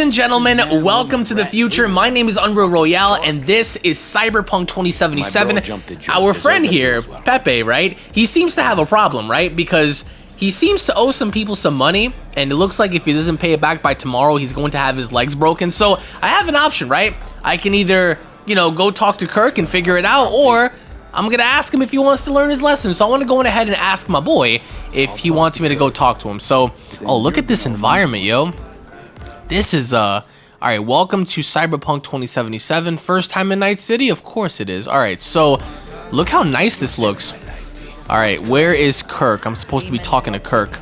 And gentlemen, welcome to the future. My name is Unreal Royale, and this is Cyberpunk 2077. Our friend here, Pepe, right? He seems to have a problem, right? Because he seems to owe some people some money, and it looks like if he doesn't pay it back by tomorrow, he's going to have his legs broken. So I have an option, right? I can either, you know, go talk to Kirk and figure it out, or I'm gonna ask him if he wants to learn his lesson. So I want to go ahead and ask my boy if he wants me to go talk to him. So, oh, look at this environment, yo. This is, uh, all right, welcome to Cyberpunk 2077. First time in Night City? Of course it is. All right, so look how nice this looks. All right, where is Kirk? I'm supposed to be talking to Kirk.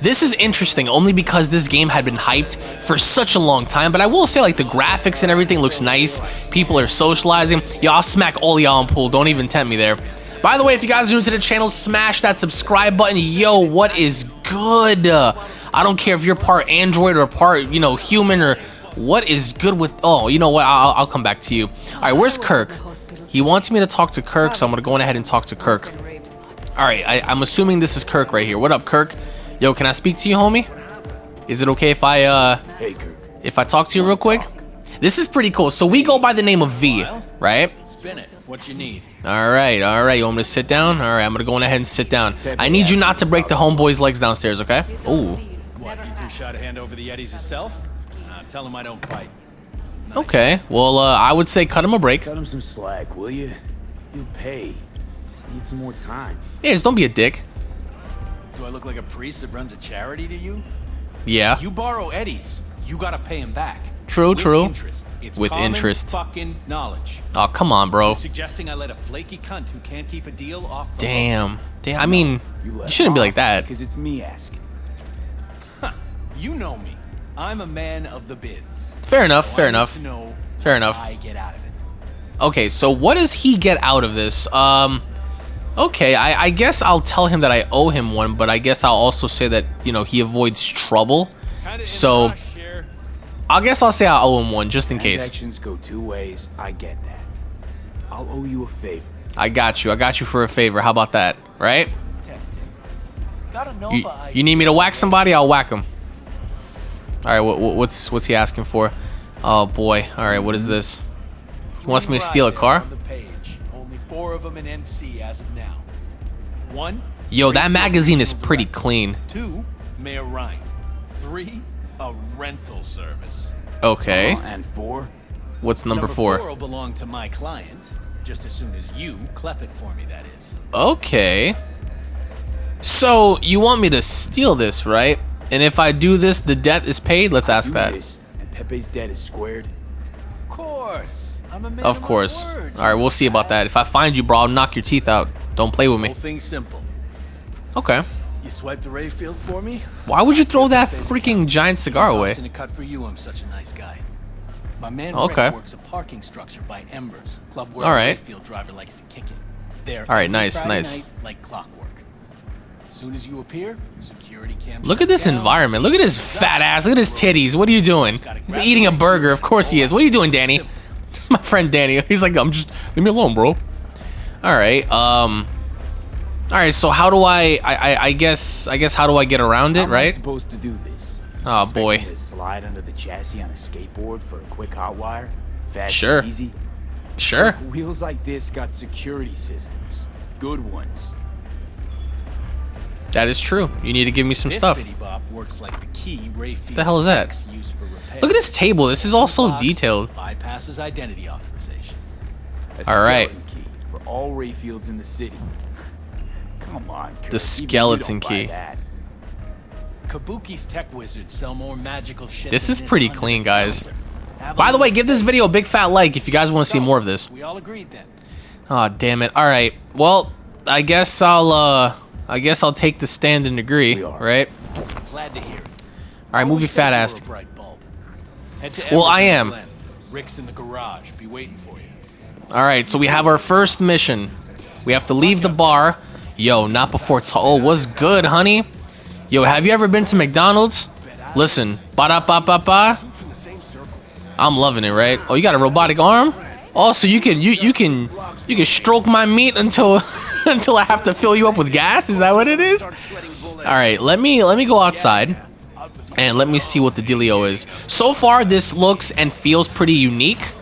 This is interesting only because this game had been hyped for such a long time, but I will say like the graphics and everything looks nice. People are socializing. Yo, I'll smack all y'all in pool. Don't even tempt me there. By the way, if you guys are new to the channel, smash that subscribe button. Yo, what is good? I don't care if you're part Android or part, you know, human or what is good with... Oh, you know what? I'll, I'll come back to you. All right, where's Kirk? He wants me to talk to Kirk, so I'm going to go ahead and talk to Kirk. All right, I, I'm assuming this is Kirk right here. What up, Kirk? Yo, can I speak to you, homie? Is it okay if I, uh... If I talk to you real quick? This is pretty cool. So we go by the name of V, right? Spin it. What you need? All right, all right. You want me to sit down? All right, I'm gonna go on ahead and sit down. I need you not to break the homeboy's legs downstairs, okay? Ooh. What, you two shot a hand over the Eddies yourself? Uh, tell him I don't bite. Okay. Well, uh, I would say cut him a break. Cut him some slack, will you? You'll pay. Just need some more time. Yeah, just don't be a dick. Do I look like a priest that runs a charity to you? Yeah. You borrow Eddies, you gotta pay him back. True, With true. Interest. It's With interest. fucking knowledge. Oh, come on, bro. Suggesting I let a flaky cunt who can't keep a deal off the Damn. Damn. I mean, you let shouldn't be like that. Because it's me asking. Huh. You know me. I'm a man of the biz. Fair enough. So Fair need enough. know Fair enough. I get out of it. Okay, so what does he get out of this? Um, okay, I, I guess I'll tell him that I owe him one, but I guess I'll also say that, you know, he avoids trouble. Kinda So- a rush here. I guess I'll say I owe him one, just in case. Transactions go two ways. I get that. I'll owe you a favor. I got you. I got you for a favor. How about that? Right? You, you need me to whack somebody? I'll whack him. All right, what, what- what's what's he asking for? Oh boy. All right, what is this? He wants me to steal a car? On the page. Only four of them in NC as of now. One. Yo, that magazine is pretty clean. Two. Mayor Rhyne. Three. A rental service. Okay. Uh, and four? What's number four? will belong to my client. Just as soon as you clep it for me, that is. Okay. So, you want me to steal this, right? And if I do this, the debt is paid? Let's ask that. this, and Pepe's debt is squared. Of course. I'm a man Of course. All right, we'll see about that. If I find you, bro, I'll knock your teeth out. Don't play with me. Whole thing's simple. Okay. You swiped the Rayfield for me? Why would you throw that freaking giant cigar away? Tossing a cut for you. I'm such a nice guy. My man Okay. Rick works a parking structure by Embers, club where All a right. Rayfield driver likes to kick it. There. All right, nice, Friday nice. night, like clockwork. Soon as you appear, security cams. Look at this environment. Look at his fat ass. Look at his titties. What are you doing? He's eating a burger. Of course he is. What are you doing, Danny? This is my friend Danny. He's like, I'm just leave me alone, bro. All right. Um. All right. So how do I? I. I, I guess. I guess how do I get around it? Right. supposed to do this? Oh boy. To slide under the chassis on a skateboard for a quick hot wire? Fast Sure. and easy? Sure. Wheels like this got security systems. Good ones. That is true. You need to give me some This stuff. works like the key Rayfield The hell is that? techs use for repair. Look at this table. This is all so detailed. Bypasses identity authorization. A All right. skeleton key for all Rayfields in the city. Come on, Kurt. The skeleton key. that. Kabuki's tech wizards sell more magical shit. This is pretty clean, guys. counter. Have a By the way, give this video a big fat like if you guys want to see more of this. We all agreed then. Oh damn it! All right. Well, I guess I'll. uh I guess I'll take the stand and agree. Right. Glad to hear it. All right. Move your fat ass. were a bright bulb. Head to Well, Embers I am. Rick's in the garage. Be waiting for you. All right. So we have our first mission. We have to leave the bar. Yo, not before. T- oh, what's good, honey? Yo, have you ever been to McDonald's? Listen, ba da ba ba ba. I'm loving it, right? Oh, you got a robotic arm? Oh, so you can you you can you can stroke my meat until until I have to fill you up with gas? Is that what it is? All right, let me let me go outside. And let me see what the dealio is. So far, this looks and feels pretty unique.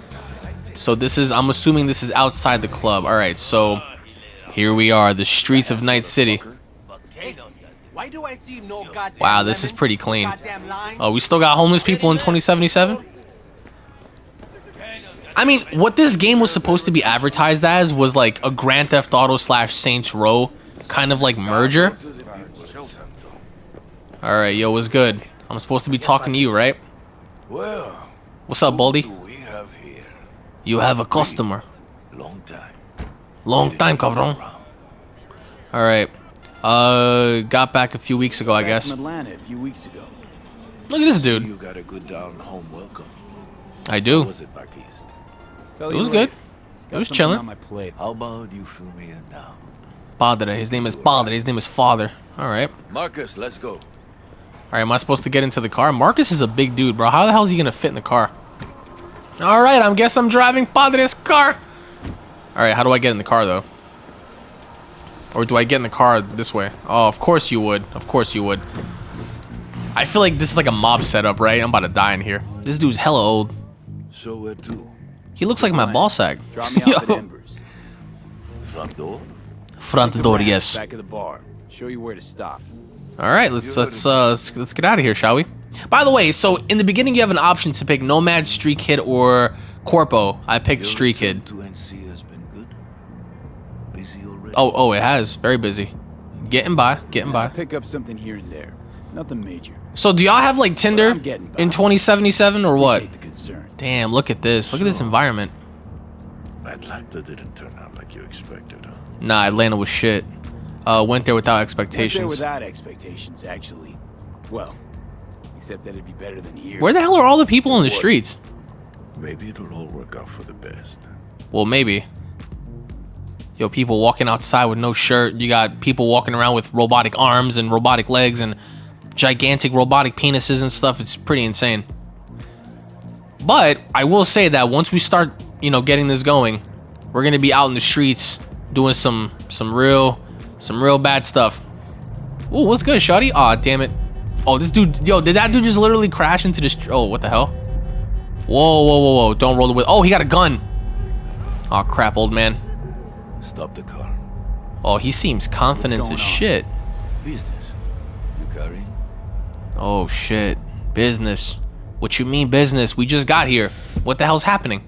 So this is, I'm assuming this is outside the club. All right, so here we are, the streets of Night City. Wow, this is pretty clean. Oh, we still got homeless people in 2077? I mean, what this game was supposed to be advertised as was like a Grand Theft Auto slash Saints Row kind of like merger. Alright, yo, what's good? I'm supposed to be talking to you, right? Well, What's up, Baldy? have? You have a customer. Long time. Long time, cabron. Alright. Uh, got back a few weeks ago, I guess. Atlanta a few weeks ago. Look at this dude. You got a good down home welcome. I do. Was it back east? Tell It was good. It was chilling. On my plate. How about you fill me in now? Padre. His name is Padre. His name is Father. Alright. Marcus, let's go. Alright, am I supposed to get into the car? Marcus is a big dude, bro. How the hell is he gonna fit in the car? Alright, I guess I'm driving Padre's car. Alright, how do I get in the car, though? Or do I get in the car this way? Oh, of course you would. Of course you would. I feel like this is like a mob setup, right? I'm about to die in here. This dude's hella old. So where to? He looks like my ball sack. Drop me off at Embers. Front door? Front door, yes. Back of the bar. Show you where to stop. All right, let's let's uh let's, let's get out of here, shall we? By the way, so in the beginning you have an option to pick Nomad, Street Kid, or Corpo. I picked Your Street Kid. To NC has been good. Busy already. Oh, oh, it has. Very busy. Getting by, getting by. pick up something here and there. Nothing major. So do y'all have like Tinder I'm getting by. in 2077 or what? Appreciate the concern. Damn, look at this. Look at this environment. Atlanta didn't turn out like you expected, huh? Nah, Atlanta was shit. Uh, went there without Went there expectations. without expectations, actually. Well, except that it'd be better than here. Where the hell are all the people in the streets? Maybe it'll all work out for the best. Well, maybe. Yo, people walking outside with no shirt. You got people walking around with robotic arms and robotic legs and gigantic robotic penises and stuff. It's pretty insane. But I will say that once we start, you know, getting this going, we're gonna be out in the streets doing some some real some real bad stuff. Ooh, what's good, Shotty? Aw, damn it. Oh, this dude, yo, did that dude just literally crash into this? Oh, what the hell? Whoa, whoa, whoa, whoa. Don't roll the wheel. Oh, he got a gun. Oh, crap, old man. Stop the car. Oh, he seems confident as shit. Business. You carrying? Oh, shit. Business. What you mean business? We just got here. What the hell's happening?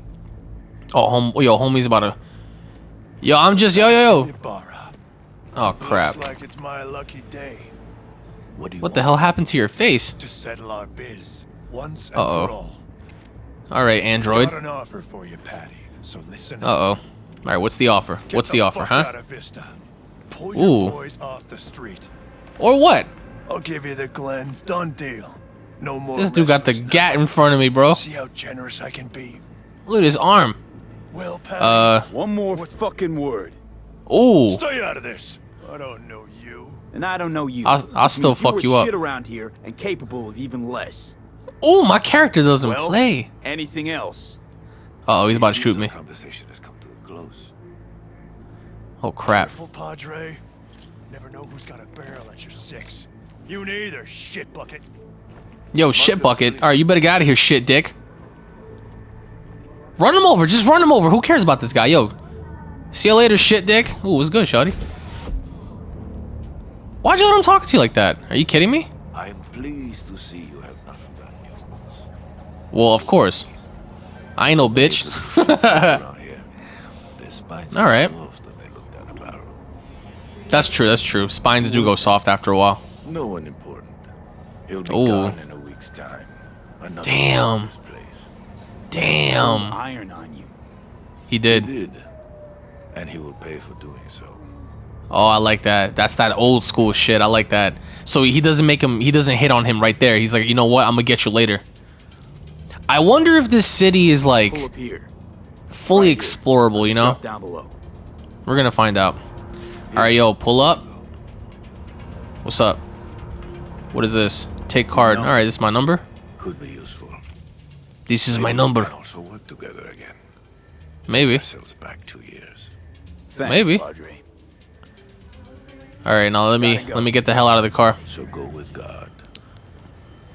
Oh, home, yo, homie's about to... Yo, I'm just... Yo, yo, yo. Oh, crap. Looks like it's my lucky day What do you What the hell happened to your face? to settle our biz once and Uh-oh. for all. All right, Android. Got an offer for you, Patty. So listen. up. Uh-oh. All right, what's the offer? Get What's the offer, huh? Out of Vista. Pull Ooh. boys off the street. Or what? I'll give you the Glen. Done deal. No more. This dude got the restlessness. gat in front of me, bro. See how generous I can be. Look at his arm. Well, Patty. Uh, One more fucking word. ooh. Stay out of this. I don't know you. And I don't know you. I'll- I'll Which still means fuck were you up. shit around here and capable of even less. Ooh, my character doesn't Well, play. Anything else? Uh oh, he's about to shoot me. Conversation has come to a close. Oh, crap. Careful, Padre. Never know who's got a barrel at your six. You neither, shit bucket. Yo, shit bucket. All right, you better get out of here, shit dick. Run him over. Just run him over. Who cares about this guy? Yo. See you later, shit dick. Ooh, what's good, shawty? Why'd you let him talk to you like that? Are you kidding me? I am pleased to see you have nothing but news. Well, of course. I ain't no bitch. Around here. Their spines All right. are soft when they look down a barrel. That's true, that's true. Spines do go soft after a while. No one important. He'll be Ooh. gone in a week's time. Another Damn. This place. Damn. Iron on you. He He did. did. And he will pay for doing so. Oh, I like that. That's that old school shit. I like that. So he doesn't make him. He doesn't hit on him right there. He's like, you know what? I'm gonna get you later. I wonder if this city is like up here. fully explorable. You know, down below. we're gonna find out. All right, yo, pull up. What's up? What is this? Take card. All right, this is my number. Could be useful. This is my Maybe we number. can also work together again. Maybe. Back two years. Thanks, Maybe. Padre. All right, now let me let me get the hell out of the car. So go with God.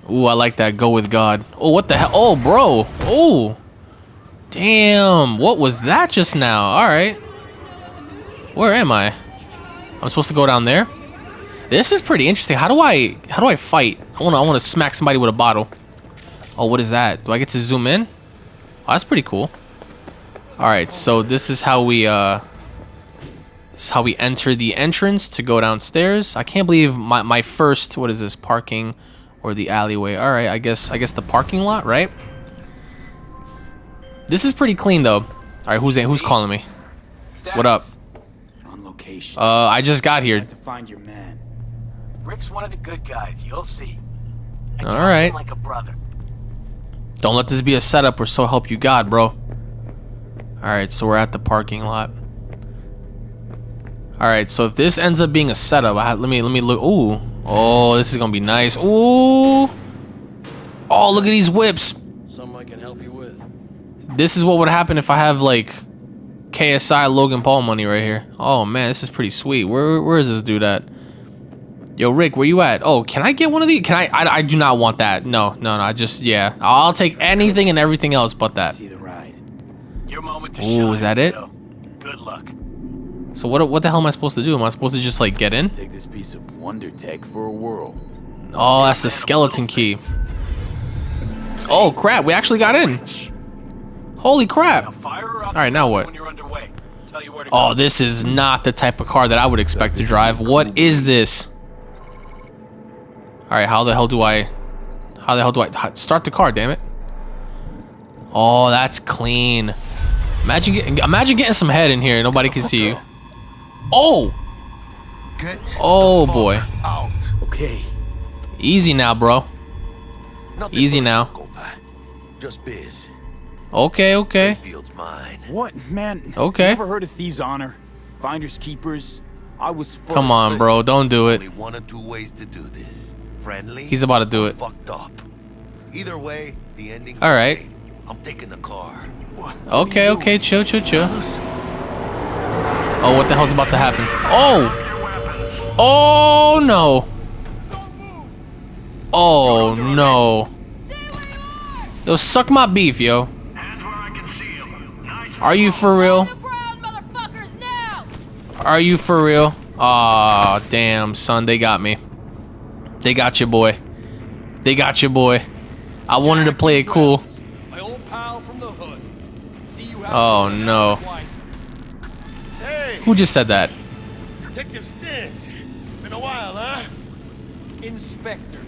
Ooh, I like that. Go with God. Oh, what the hell? Oh, bro. Oh. Damn. What was that just now? All right. Where am I? I'm supposed to go down there. This is pretty interesting. How do I how do I fight? I want to I want to smack somebody with a bottle. Oh, what is that? Do I get to zoom in? Oh, that's pretty cool. All right, so this is how we uh this is how we enter the entrance to go downstairs. I can't believe my my first what is this parking or the alleyway. All right, I guess I guess the parking lot, right? This is pretty clean though. All right, who's who's calling me? What up? On location. Uh, I just got here. to find your man. Rick's one of the good guys, you'll see. I All trust right. him like a brother. Don't let this be a setup or so help you God, bro. Alright, so we're at the parking lot. Alright, so if this ends up being a setup, I, let me let me look. Ooh. Oh, this is gonna be nice. Ooh. Oh, look at these whips. Something I can help you with. This is what would happen if I have like KSI Logan Paul money right here. Oh man, this is pretty sweet. Where where is this dude at? Yo, Rick, where you at? Oh, can I get one of these? Can I? I, I do not want that. No, no, no. I just yeah. I'll take anything and everything else but that. See the ride. Your moment to Ooh, shine. is that it? kiddo. Good luck. So what what the hell am I supposed to do? Am I supposed to just like get in? Take this piece of wonder tech for a whirl. Oh, that's the skeleton key. Oh crap, we actually got in. Holy crap. fire her up All right, now what? when you're underway. Tell you where to Oh, this is not the type of car that I would expect to drive. What is this? All right, how the hell do I How the hell do I h- start the car, damn it? Oh, that's clean. Imagine getting imagine getting some head in here. Nobody can see you. Oh, Get Oh, boy. Out. Okay. easy now, bro. Nothing Easy now. Just biz. Okay, okay. Field's mine. What, man? Okay. Never heard of thieves' honor? Finders keepers. I was first. Come on, bro. Don't do it. Only one or two ways to do this. Friendly. He's about to do it. Fucked up. Either way, the ending's All the I'm taking the car. What Okay, okay, chill, chill, chill. Oh, what the hell's about to happen? Oh! Oh no! Oh no! Yo, suck my beef, yo. Are you for real? ground, motherfuckers, now! Are you for real? Aw, damn, son, they got me. They got you, boy. They got you, boy. I wanted to play it cool. My old pal from the hood. See you Oh no. Hey, Who just said that? Detective Stins. Been a while, huh? Inspector.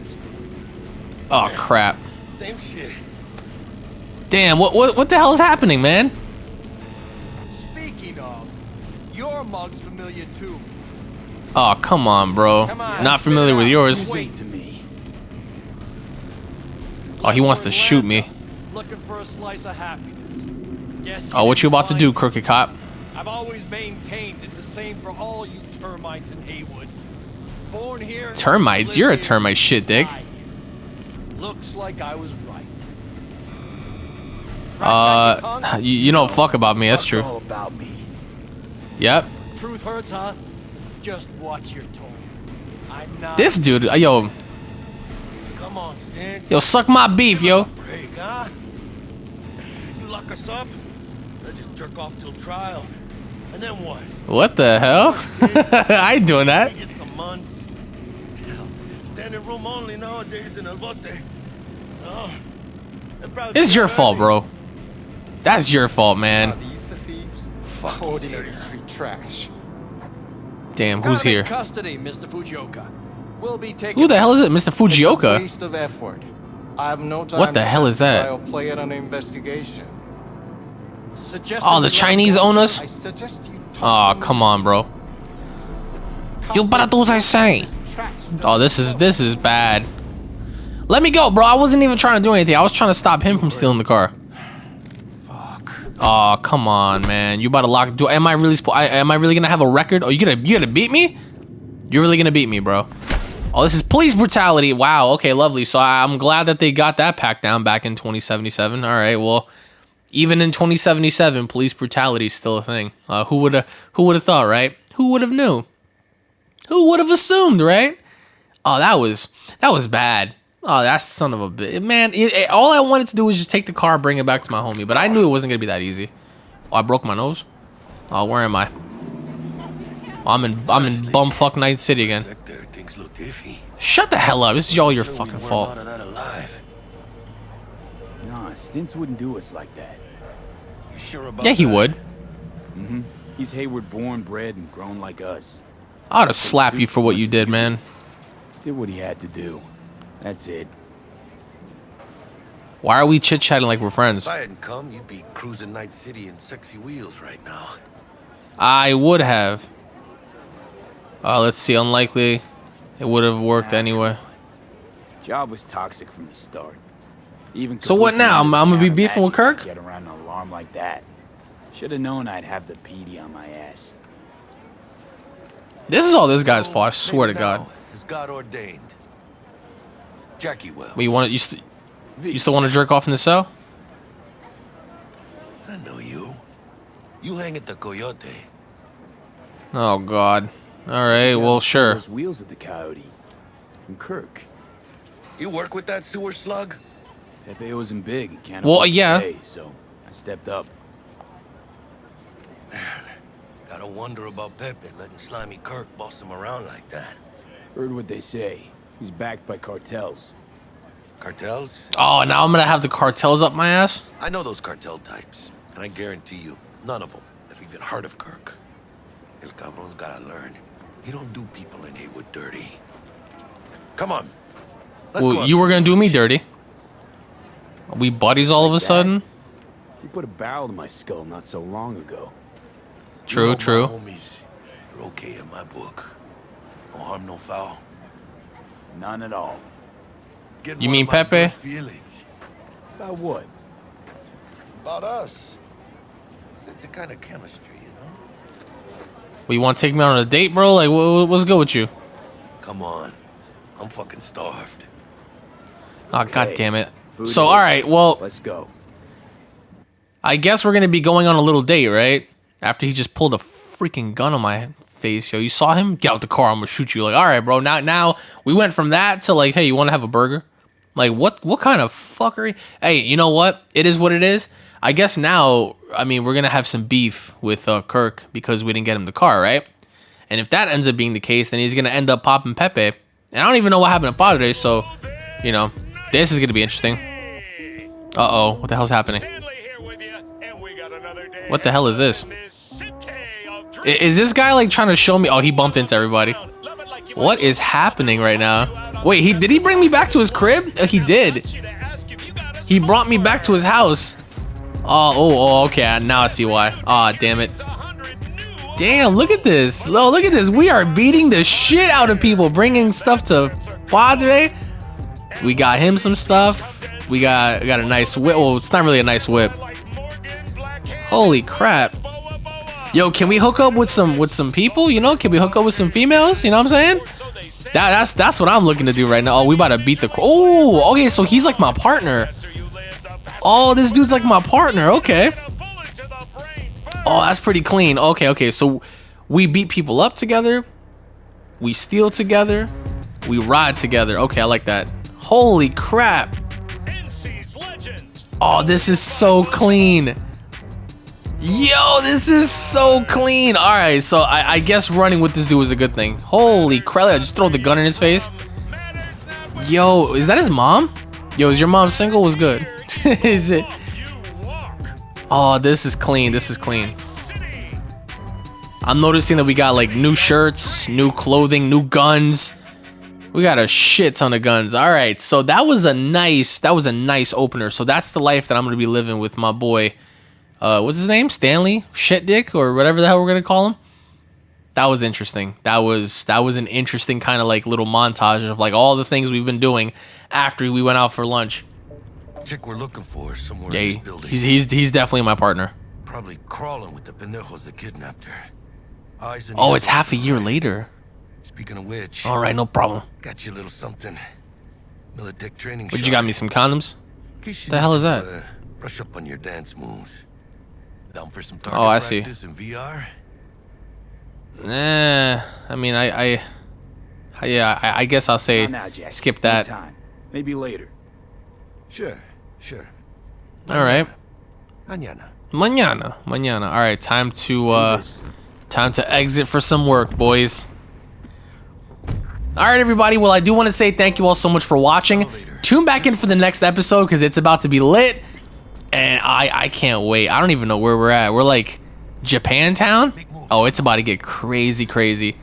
Oh crap. Same shit. Damn, what what what the hell is happening, man? Speaking of, your mug's familiar too. Oh, come on, bro. Come on, Not familiar with yours. Wait. to me. Oh, he wants to shoot me. Looking for a slice of happiness. Guess Oh, what you about to do, crooked cop? I've always maintained it's the same for all you termites in Heywood. Born here. Termites? You're a here, termite shit, Dick. Looks like I was right. Uh, you, you don't fuck about me. That's true. All about me. Yep. Truth hurts, huh? Just watch your tone. I'm not. This dude, uh, yo, Come on, Stins. yo, suck my beef, yo. Break, huh? You lock us up, I just jerk off till trial. And then what? What the hell? I ain't doing that. Get some months. Standing room only nowadays in El Bote. So, It's your fault, bro. That's your fault, man. These the thieves? Ordinary street trash. Damn, who's Got him in here? Custody, Mr. Fujioka. We'll be taking. Who the hell is it? Mr. Fujioka? waste of effort. I have no time What the hell is that? I'll play it on investigation. Suggest Oh, the Chinese go, own us? I suggest you Aw, toss come on, bro. You better do as I say. Oh, this is this is bad. Let me go, bro. I wasn't even trying to do anything. I was trying to stop him from stealing the car. Oh, come on, man. You about to lock? Do am I really? I, am I really gonna have a record? Oh, you gonna you gonna beat me? You're really gonna beat me, bro. Oh, this is police brutality. Wow. Okay, lovely. So I, I'm glad that they got that pack down back in 2077. All right. Well, even in 2077, police brutality is still a thing. Uh, who would have Who would have thought, right? Who would have knew? Who would have assumed, right? Oh, that was that was bad. Oh, that son of a bitch. Man, it, it- all I wanted to do was just take the car, bring it back to my homie. But I knew it wasn't going to be that easy. Oh, I broke my nose. Oh, where am I? Oh, I'm in I'm in bumfuck Night City again. Sector, things look iffy. Shut the hell up. This is all your fucking fault. out of that alive. Nah, Stints wouldn't do us like that. You sure about Yeah, he that? would. Mm-hmm. He's Heywood born, bred, and grown like us. I ought to slap you for what you did, man. Did what he had to do. That's it. Why are we chit chatting like we're friends? If I hadn't come, you'd be cruising Night City in sexy wheels right now. I would have. Uh, let's see. Unlikely. It would have worked anyway. Job was toxic from the start. Even So what now? I'm- I'm gonna be beefing with Kirk? Get around an alarm like that. Should have known I'd have the PD on my ass. This is all this guy's fault. I swear to God. now Is God ordained. Jackie Welles. But you want to? You, st- you still want to jerk off in the cell? I know you. You hang at the Coyote. Oh God. All right. Well, sure. Those wheels at the Coyote. From Kirk. You work with that sewer slug? Pepe wasn't big. and Can't Well, yeah. pay, so I stepped up. Man, gotta wonder about Pepe letting Slimy Kirk boss him around like that. Heard what they say. He's backed by cartels. Cartels? Oh, now I'm gonna have the cartels up my ass. I know those cartel types, and I guarantee you, none of them have even heard of Kirk. El Cabron's gotta learn. He don't do people in Heywood dirty. Come on. Let's go Well, you were gonna do me dirty. Are we buddies all of a that? sudden? You put a barrel to my skull not so long ago. True, You know my true. homies, you're okay in my book. No harm, no foul. None at all. Getting You mean of Pepe? Feelings About what? about us. It's, it's a kind of chemistry, you know. Well, you want to take me on a date, bro? Like, what's good with you? Come on, I'm fucking starved. Ah, oh, god damn it. Food So, all right. Well, Let's go. I guess we're gonna be going on a little date, right? After he just pulled a freaking gun on my face, yo. You saw him? Get out the car. I'm gonna shoot you. Like, all right, bro. Now, now we went from that to like, hey, you want to have a burger? Like, what? What kind of fuckery? Hey, you know what? It is what it is. I guess now, I mean, we're gonna have some beef with uh, Kirk because we didn't get him the car, right? And if that ends up being the case, then he's gonna end up popping Pepe. And I don't even know what happened to Padre, so you know, this is gonna be interesting. Uh oh, what the hell's happening? Stanley here with you, and we got another day What the hell is this? Is this guy like trying to show me? Oh, he bumped into everybody. What is happening right now? Wait, he did he bring me back to his crib? Uh, he did. He brought me back to his house. Oh, oh, oh, okay. Now I see why. Ah, damn it. Damn, look at this. Oh, look at this. We are beating the shit out of people, bringing stuff to Padre. We got him some stuff. We got got a nice whip. Well, it's not really a nice whip. Holy crap. Yo, can we hook up with some with some people? You know, can we hook up with some females? You know what I'm saying? That that's that's what I'm looking to do right now. Oh, we about to beat the. Oh, okay. So he's like my partner. Oh, this dude's like my partner. Okay. Oh, that's pretty clean. Okay, okay. So we beat people up together. We steal together. We ride together. Okay, I like that. Holy crap. Oh, this is so clean. Yo, this is so clean. All right, so I, I guess running with this dude was a good thing. Holy crap! I just throw the gun in his face. Yo, is that his mom? Yo, is your mom single? Was good. is it? Oh, this is clean. This is clean. I'm noticing that we got like new shirts, new clothing, new guns. We got a shit ton of guns. All right, so that was a nice, that was a nice opener. So that's the life that I'm gonna be living with my boy. Uh, what's his name? Stanley Shit Dick or whatever the hell we're gonna call him. That was interesting. That was that was an interesting kind of like little montage of like all the things we've been doing after we went out for lunch. Chick we're looking for somewhere in this building. he's he's he's definitely my partner. Probably crawling with the pendejos that kidnapped her. Eyes Oh, it's half a year later. Speaking of which, All right, no problem. got you a little something. Militech training. But you got me some condoms. The The hell is that? Uh, brush up on your dance moves. Down for some target Oh, I see. practice in VR? Eh, I mean, I, I, I- yeah, I, I guess I'll say Not now, Jack. skip that. Anytime. Maybe later. Sure, sure. All right. Mañana. Mañana. Mañana. All right, time to uh time to exit for some work, boys. All right, everybody. Well, I do want to say thank you all so much for watching. Tune back in for the next episode because it's about to be lit, and I I can't wait. I don't even know where we're at. We're like Japantown. Oh, it's about to get crazy, crazy.